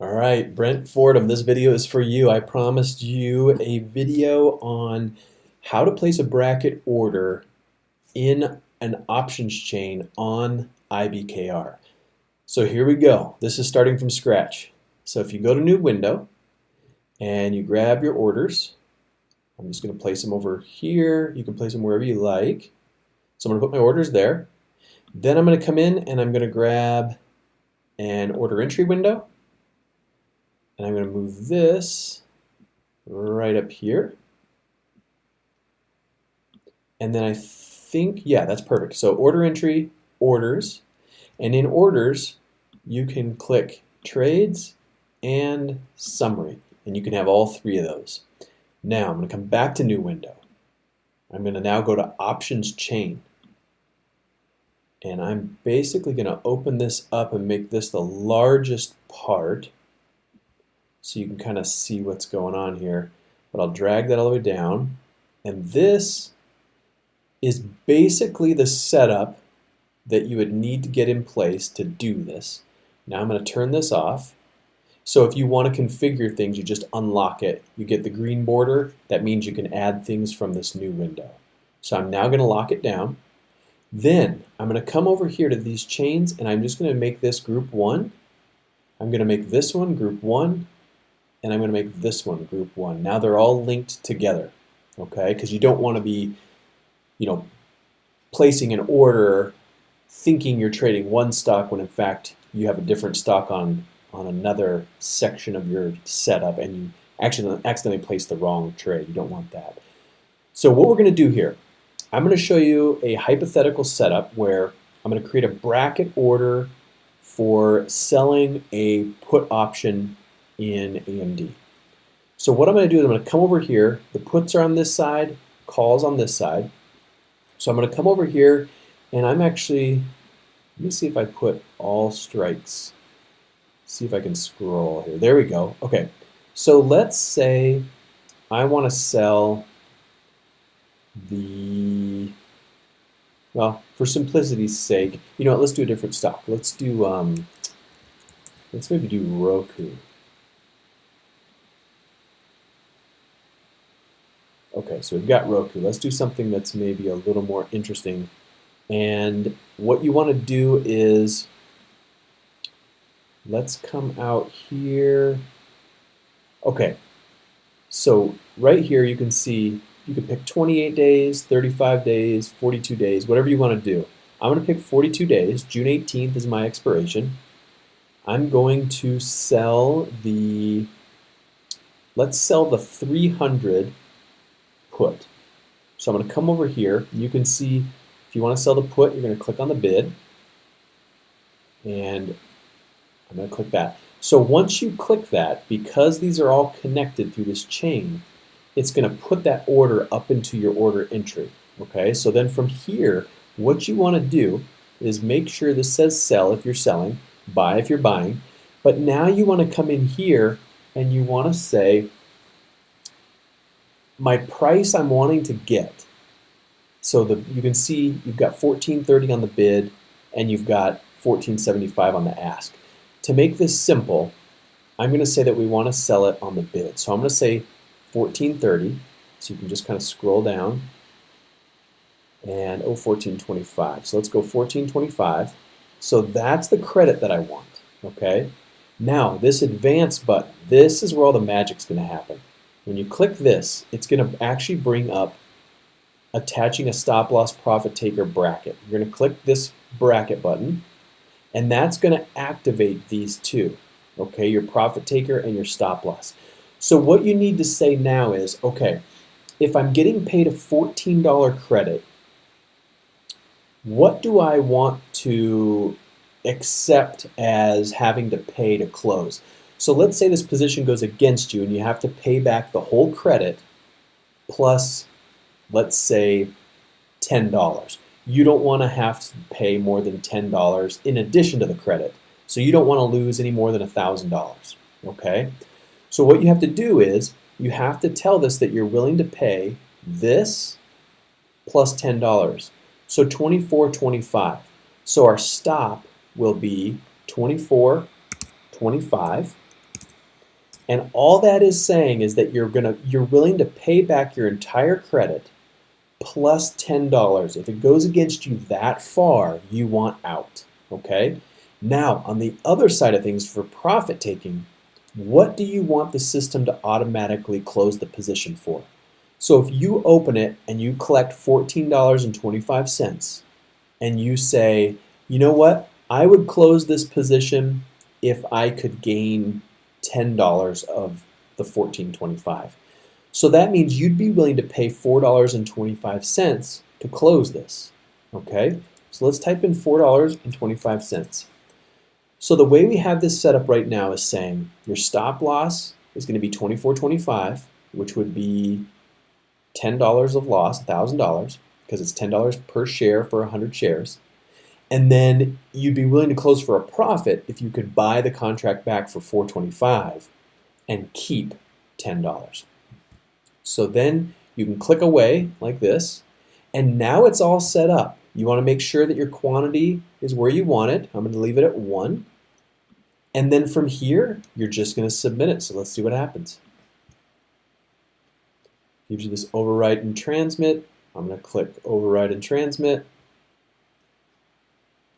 All right, Brent Fordham, this video is for you. I promised you a video on how to place a bracket order in an options chain on IBKR. So here we go. This is starting from scratch. So if you go to new window and you grab your orders, I'm just going to place them over here. You can place them wherever you like. So I'm going to put my orders there. Then I'm going to come in and I'm going to grab an order entry window and I'm going to move this right up here. And then I think, yeah, that's perfect. So order entry, orders, and in orders, you can click trades and summary, and you can have all three of those. Now I'm going to come back to new window. I'm going to now go to options chain. And I'm basically going to open this up and make this the largest part so you can kind of see what's going on here. But I'll drag that all the way down. And this is basically the setup that you would need to get in place to do this. Now I'm going to turn this off. So if you want to configure things, you just unlock it. You get the green border. That means you can add things from this new window. So I'm now going to lock it down. Then I'm going to come over here to these chains and I'm just going to make this group 1. I'm going to make this one group 1 and I'm going to make this one group 1. Now they're all linked together, okay? Because you don't want to be, you know, placing an order thinking you're trading one stock when in fact you have a different stock on, on another section of your setup and you actually accidentally place the wrong trade. You don't want that. So what we're going to do here, I'm going to show you a hypothetical setup where I'm going to create a bracket order for selling a put option in AMD. So what I'm going to do is I'm going to come over here. The puts are on this side, calls on this side. So I'm going to come over here and I'm actually, let me see if I put all strikes. See if I can scroll here. There we go. Okay. So let's say I want to sell the, well, for simplicity's sake, you know what, let's do a different stock. Let's do, um, let's maybe do Roku. Okay, so we've got Roku. Let's do something that's maybe a little more interesting. And what you want to do is, let's come out here. Okay, so right here you can see you can pick 28 days, 35 days, 42 days, whatever you want to do. I'm going to pick 42 days. June 18th is my expiration. I'm going to sell the, let's sell the 300 put. So I'm going to come over here. You can see if you want to sell the put, you're going to click on the bid. And I'm going to click that. So once you click that, because these are all connected through this chain, it's going to put that order up into your order entry. Okay, so then from here, what you want to do is make sure this says sell if you're selling, buy if you're buying, but now you want to come in here and you want to say my price I'm wanting to get. So the, you can see you've got 1430 on the bid and you've got 1475 on the ask. To make this simple, I'm going to say that we want to sell it on the bid. So I'm going to say 1430. So you can just kind of scroll down and oh 1425. So let's go 1425. So that's the credit that I want. Okay. Now this advance button, this is where all the magic's going to happen. When you click this, it's going to actually bring up attaching a stop loss profit taker bracket. You're going to click this bracket button, and that's going to activate these two, okay, your profit taker and your stop loss. So what you need to say now is, okay, if I'm getting paid a $14 credit, what do I want to accept as having to pay to close? So let's say this position goes against you and you have to pay back the whole credit plus, let's say, $10. You don't want to have to pay more than $10 in addition to the credit. So you don't want to lose any more than $1,000. Okay? So what you have to do is you have to tell this that you're willing to pay this plus $10. So 24.25. So our stop will be 24.25 And all that is saying is that you're gonna you're willing to pay back your entire credit plus $10. If it goes against you that far, you want out. Okay? Now, on the other side of things for profit taking, what do you want the system to automatically close the position for? So if you open it and you collect $14.25 and you say, you know what, I would close this position if I could gain $10 of the 14.25. So that means you'd be willing to pay $4.25 to close this. Okay, so let's type in $4.25. So the way we have this set up right now is saying your stop loss is going to be $24.25, which would be $10 of loss, $1,000, because it's $10 per share for 100 shares. And then you'd be willing to close for a profit if you could buy the contract back for 425 and keep $10. So then you can click away like this, and now it's all set up. You want to make sure that your quantity is where you want it. I'm going to leave it at 1. And then from here, you're just going to submit it. So let's see what happens. Gives you this overwrite and transmit. I'm going to click override and transmit.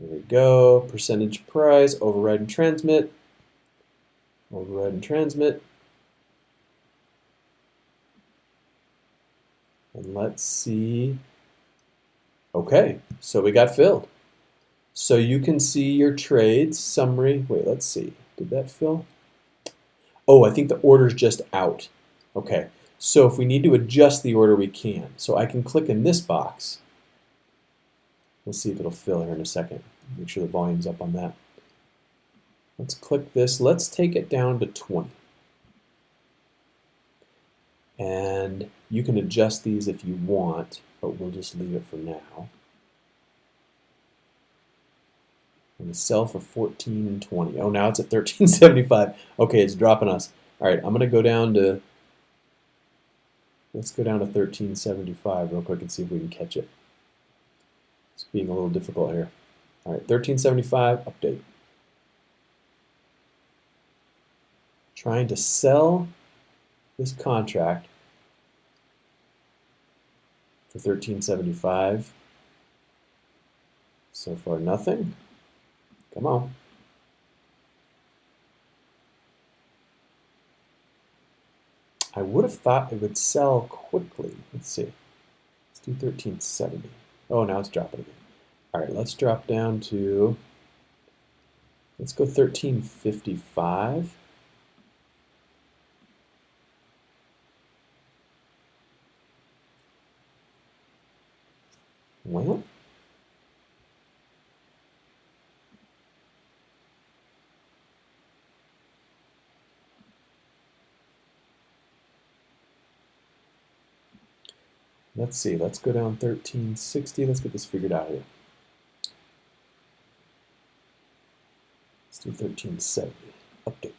There we go. Percentage price, override and transmit. Override and transmit. And let's see. Okay, so we got filled. So you can see your trades summary. Wait, let's see. Did that fill? Oh, I think the order is just out. Okay, so if we need to adjust the order, we can. So I can click in this box We'll see if it'll fill here in a second. Make sure the volume's up on that. Let's click this. Let's take it down to 20. And you can adjust these if you want, but we'll just leave it for now. And the sell for 14 and 20. Oh, now it's at 13.75. Okay, it's dropping us. All right, I'm going to go down to, let's go down to 13.75 real quick and see if we can catch it. Being a little difficult here. All right, 1375, update. Trying to sell this contract for 1375. So far, nothing. Come on. I would have thought it would sell quickly. Let's see. Let's do 1370. Oh, now it's dropping again. All right, let's drop down to, let's go 1355. Well, Let's see, let's go down 1360. Let's get this figured out here. Let's do 1370. Update.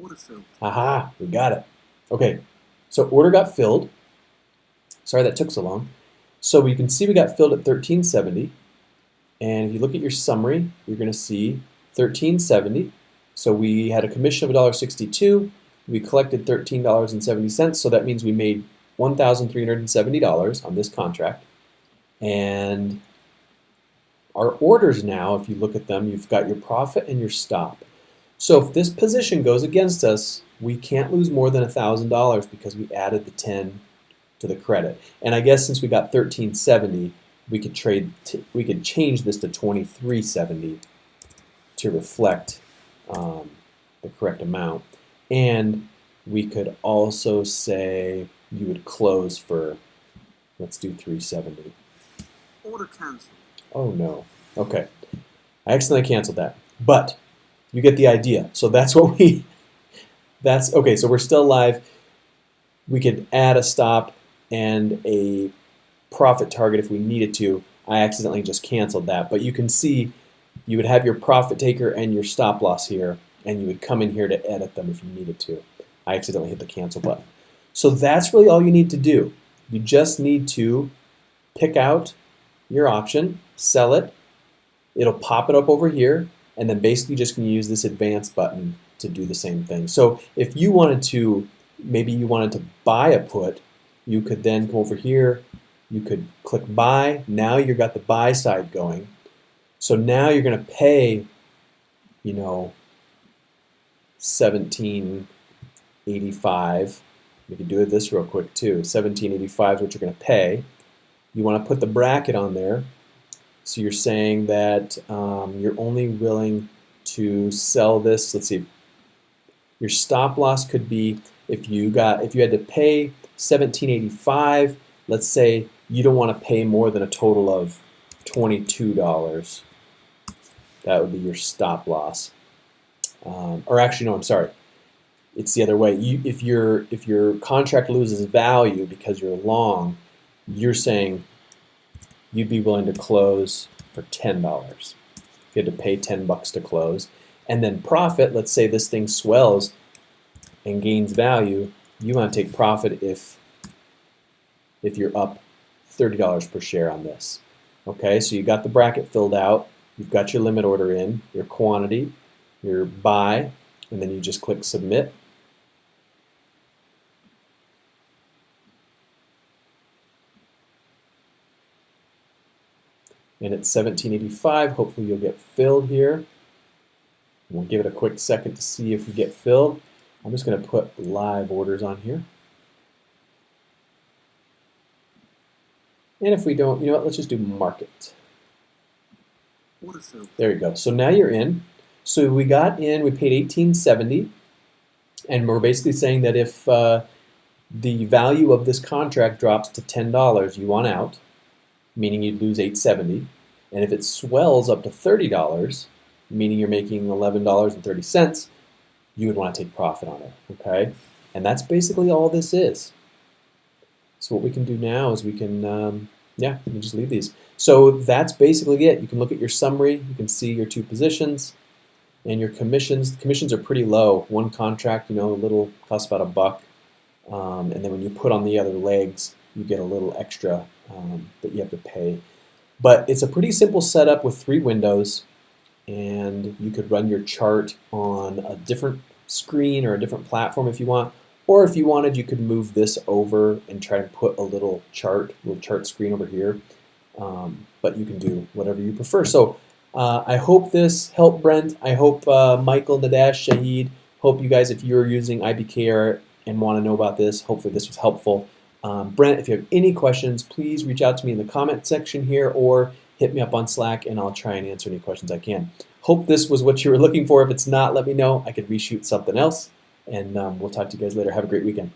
Order filled. Aha, we got it. Okay, so order got filled. Sorry that took so long. So we can see we got filled at 1370. And if you look at your summary, you're going to see 1370 so we had a commission of $1.62. We collected $13.70, so that means we made $1,370 on this contract. And our orders now, if you look at them, you've got your profit and your stop. So if this position goes against us, we can't lose more than $1,000 because we added the 10 to the credit. And I guess since we got 1370, we could trade we could change this to 2370 to reflect um, the correct amount. And we could also say you would close for, let's do 370. Order canceled. Oh no. Okay. I accidentally canceled that. But you get the idea. So that's what we, that's, okay, so we're still live. We could add a stop and a profit target if we needed to. I accidentally just canceled that. But you can see you would have your profit taker and your stop loss here, and you would come in here to edit them if you needed to. I accidentally hit the cancel button. So that's really all you need to do. You just need to pick out your option, sell it, it'll pop it up over here, and then basically just to use this advanced button to do the same thing. So if you wanted to, maybe you wanted to buy a put, you could then come over here, you could click buy, now you've got the buy side going. So now you're going to pay, you know, 1785. We can do this real quick too. 1785 is what you're going to pay. You want to put the bracket on there. So you're saying that um, you're only willing to sell this. Let's see. Your stop loss could be if you got if you had to pay 1785. Let's say you don't want to pay more than a total of $22. That would be your stop loss. Um, or actually, no, I'm sorry. It's the other way. You, if your if your contract loses value because you're long, you're saying you'd be willing to close for ten dollars. You had to pay ten bucks to close, and then profit. Let's say this thing swells and gains value. You want to take profit if if you're up thirty dollars per share on this. Okay, so you got the bracket filled out. You've got your limit order in, your quantity, your buy, and then you just click submit. And it's 1785. Hopefully you'll get filled here. We'll give it a quick second to see if we get filled. I'm just going to put live orders on here. And if we don't, you know what, let's just do market. There you go. So now you're in. So we got in, we paid 1870, and we're basically saying that if uh, the value of this contract drops to $10, you want out, meaning you'd lose 870. And if it swells up to $30, meaning you're making $11.30, you would want to take profit on it, okay? And that's basically all this is. So what we can do now is we can, um, yeah, we can just leave these. So that's basically it. You can look at your summary. You can see your two positions and your commissions. Commissions are pretty low. One contract, you know, a little costs about a buck. Um, and then when you put on the other legs, you get a little extra um, that you have to pay. But it's a pretty simple setup with three windows and you could run your chart on a different screen or a different platform if you want. Or if you wanted, you could move this over and try and put a little chart, little chart screen over here. Um, but you can do whatever you prefer. So uh, I hope this helped Brent. I hope uh, Michael, Nadash, Shahid, hope you guys, if you're using IBKR and want to know about this, hopefully this was helpful. Um, Brent, if you have any questions, please reach out to me in the comment section here or hit me up on Slack and I'll try and answer any questions I can. Hope this was what you were looking for. If it's not, let me know. I could reshoot something else. And um, we'll talk to you guys later. Have a great weekend.